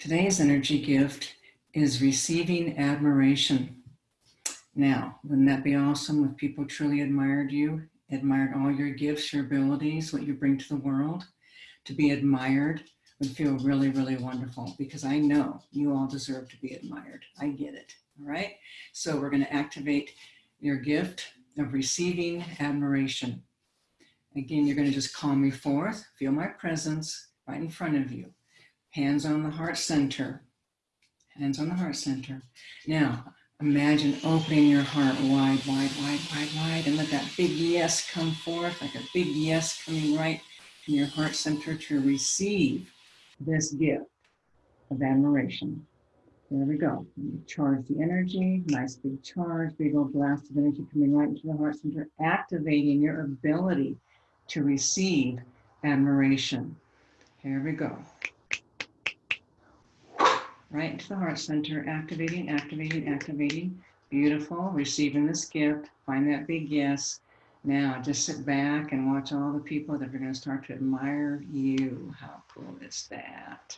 Today's energy gift is receiving admiration. Now, wouldn't that be awesome if people truly admired you, admired all your gifts, your abilities, what you bring to the world? To be admired would feel really, really wonderful because I know you all deserve to be admired. I get it, all right? So we're gonna activate your gift of receiving admiration. Again, you're gonna just call me forth, feel my presence right in front of you. Hands on the heart center. Hands on the heart center. Now, imagine opening your heart wide, wide, wide, wide, wide, and let that big yes come forth, like a big yes coming right in your heart center to receive this gift of admiration. There we go. Charge the energy, nice big charge, big old blast of energy coming right into the heart center, activating your ability to receive admiration. Here we go. Right into the heart center, activating, activating, activating. Beautiful, receiving this gift. Find that big yes. Now just sit back and watch all the people that are going to start to admire you. How cool is that?